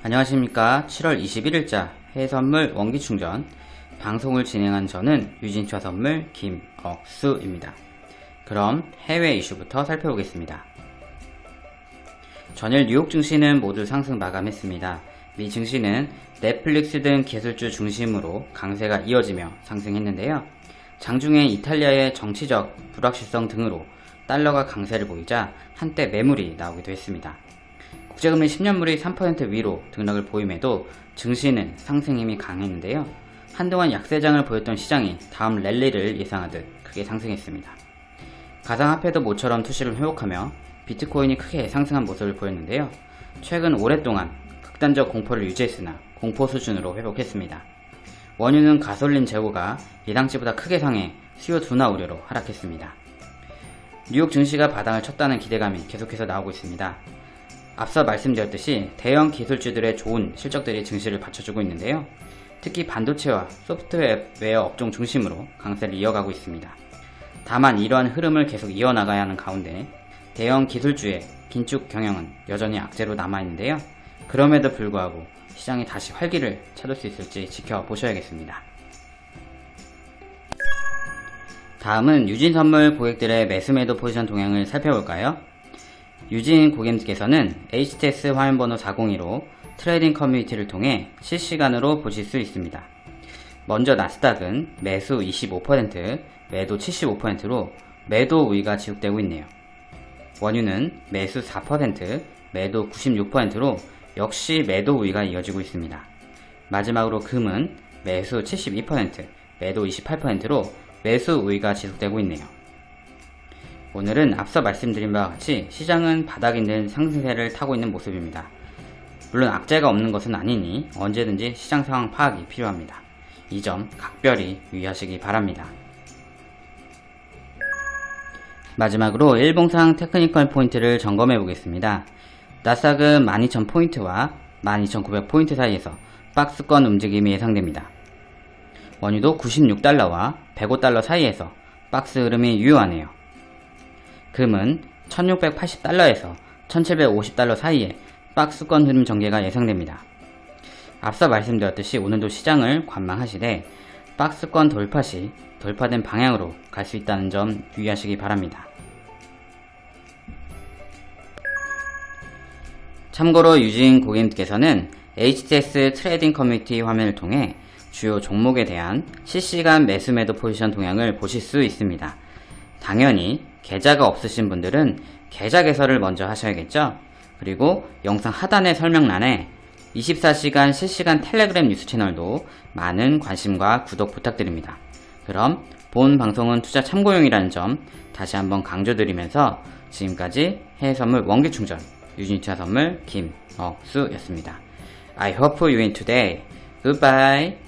안녕하십니까 7월 21일자 해외선물 원기충전 방송을 진행한 저는 유진차 선물 김억수입니다. 그럼 해외 이슈부터 살펴보겠습니다. 전일 뉴욕 증시는 모두 상승 마감했습니다. 미 증시는 넷플릭스 등 기술주 중심으로 강세가 이어지며 상승했는데요. 장중에 이탈리아의 정치적 불확실성 등으로 달러가 강세를 보이자 한때 매물이 나오기도 했습니다. 국제금리 10년물이 3% 위로 등락을 보임에도 증시는 상승 힘이 강했는데요. 한동안 약세장을 보였던 시장이 다음 랠리를 예상하듯 크게 상승했습니다. 가상화폐도 모처럼 투시를 회복하며 비트코인이 크게 상승한 모습을 보였는데요. 최근 오랫동안 극단적 공포를 유지했으나 공포 수준으로 회복했습니다. 원유는 가솔린 재고가 예상치보다 크게 상해 수요 둔화 우려로 하락했습니다. 뉴욕 증시가 바닥을 쳤다는 기대감이 계속해서 나오고 있습니다. 앞서 말씀드렸듯이 대형 기술주들의 좋은 실적들이 증시를 받쳐주고 있는데요. 특히 반도체와 소프트웨어 업종 중심으로 강세를 이어가고 있습니다. 다만 이러한 흐름을 계속 이어나가야 하는 가운데 대형 기술주의 긴축 경영은 여전히 악재로 남아있는데요. 그럼에도 불구하고 시장이 다시 활기를 찾을 수 있을지 지켜보셔야겠습니다. 다음은 유진선물 고객들의 매수매도 포지션 동향을 살펴볼까요? 유진 고객님께서는 HTS 화면번호 402로 trading community를 통해 실시간으로 보실 수 있습니다. 먼저 나스닥은 매수 25%, 매도 75%로 매도 우위가 지속되고 있네요. 원유는 매수 4%, 매도 96%로 역시 매도 우위가 이어지고 있습니다. 마지막으로 금은 매수 72%, 매도 28%로 매수 우위가 지속되고 있네요. 오늘은 앞서 말씀드린 바와 같이 시장은 바닥 있는 상승세를 타고 있는 모습입니다. 물론 악재가 없는 것은 아니니 언제든지 시장 상황 파악이 필요합니다. 이 점 각별히 유의하시기 바랍니다. 마지막으로 일봉상 테크니컬 포인트를 점검해 보겠습니다. 나스닥은 12,000포인트와 12,900포인트 사이에서 박스권 움직임이 예상됩니다. 원유도 96달러와 105달러 사이에서 박스 흐름이 유효하네요. 금은 1680달러에서 1750달러 사이에 박스권 흐름 전개가 예상됩니다. 앞서 말씀드렸듯이 오늘도 시장을 관망하시되 박스권 돌파 시 돌파된 방향으로 갈 수 있다는 점 유의하시기 바랍니다. 참고로 유진 고객님께서는 HTS trading community 화면을 통해 주요 종목에 대한 실시간 매수 매도 포지션 동향을 보실 수 있습니다. 당연히 계좌가 없으신 분들은 계좌 개설을 먼저 하셔야겠죠? 그리고 영상 하단의 설명란에 24시간 실시간 텔레그램 뉴스 채널도 많은 관심과 구독 부탁드립니다. 그럼 본 방송은 투자 참고용이라는 점 다시 한번 강조드리면서 지금까지 해외선물 원기충전 유진투자 선물 김억수였습니다. I hope you win today. Goodbye.